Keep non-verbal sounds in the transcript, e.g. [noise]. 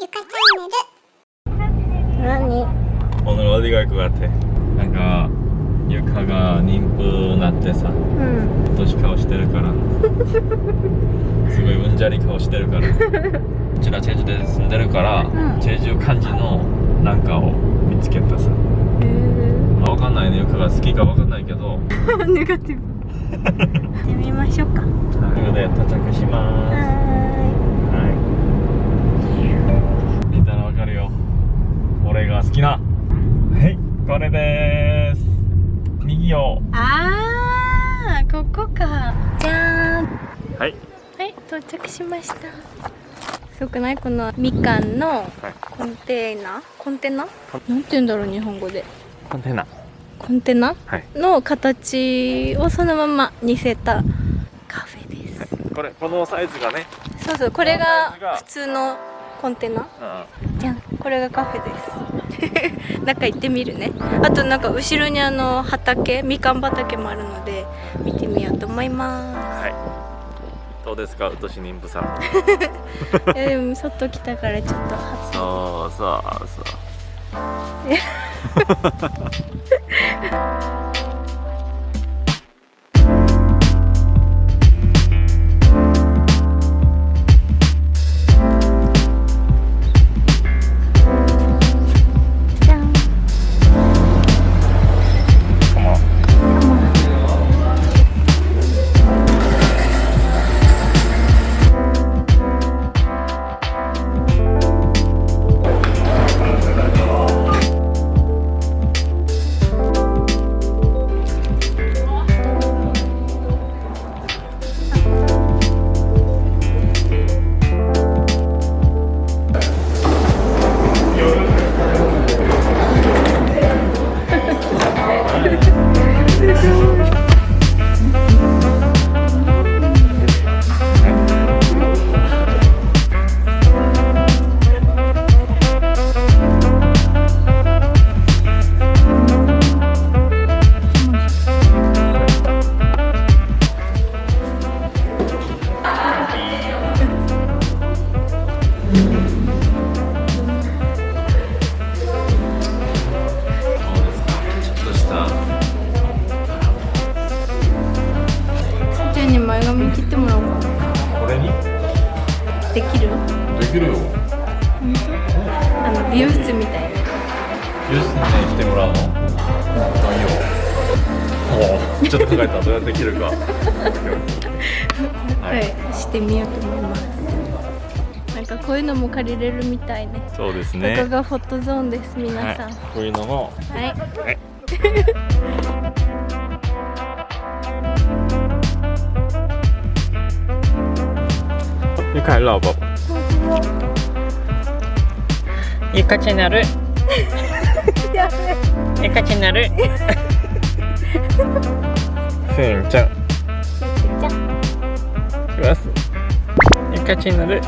ゆかチャンネル何 오늘 어디 갈 것 같아? 뭔가 유카가妊婦 なってさうん年顔してるからすごいうんじゃり顔してるからうちらチェジュで住んでるから、うんチェジュ漢字のなんかを見つけたさ、へまあ、わかんないねユカが好きかわかんないけどえ[laughs] ネガティブ行[laughs] ってみましょうかはということで到着しますーは が好きな。はい。これでーす。右を。いあーここか。じゃーん。はい。はい到着しました。すごくない？このみかんのはい。コンテナコンテナ？なんて言うんだろう日本語で。コンテナ。コンテナ？はい。の形をそのまま似せたカフェです。これこのサイズがね。そうそうこれが。普通のコンテナ。うん。じゃんこれがカフェです。[laughs] 中行ってみるね。あとなんか後ろにあの畑みかん畑もあるので見てみようと思いまはい。どうですか？うとし妊婦さん。す [laughs] えでも外来たからちょっと初そうそうそう髪切ってもらおうかこれに？できるできるよあの美容室みたいな。ユースに来てもらうの？あいいよ。おおちょっと考えた。どうやって切るか。[laughs] は、はいいしてみようと思います。なんかこういうのも借りれるみたいね。そうですこね。こがフォトゾーンです皆さん。はい、こういうのも。はい、はい。你 [laughs] 看老宝宝ゆかチャンネルやべゆかチャンネルせんちゃんじゃしますゆかチャンネル